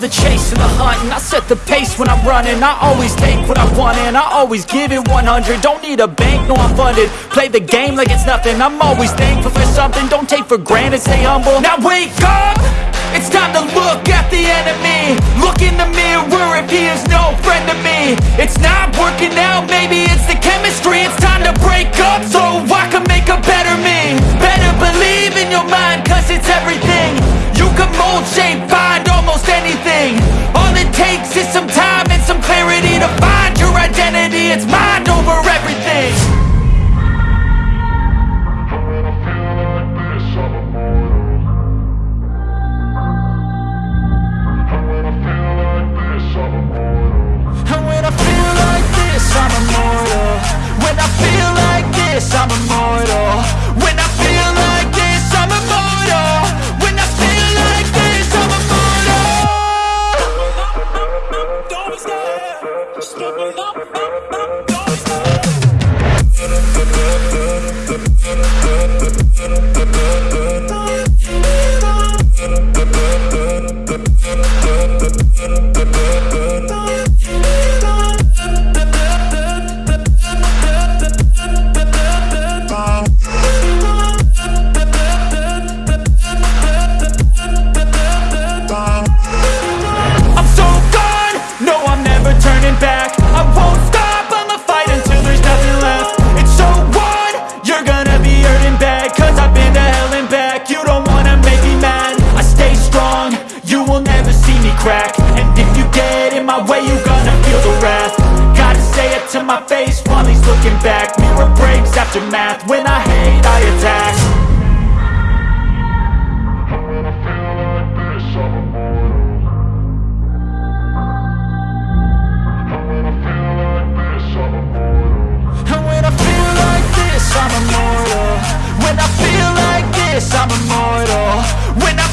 the chase and the hunt And I set the pace when I'm running. I always take what I want and I always give it 100 Don't need a bank, no I'm funded. Play the game like it's nothing. I'm always thankful for something. Don't take for granted, stay humble. Now wake up! It's time to look at the enemy. Look in the mirror if he is no it's mind in my way, you gonna feel the wrath. Gotta say it to my face while he's looking back. Mirror breaks after math, when I hate I attack. And when I feel like this, I'm immortal. When I feel like this, I'm immortal. When I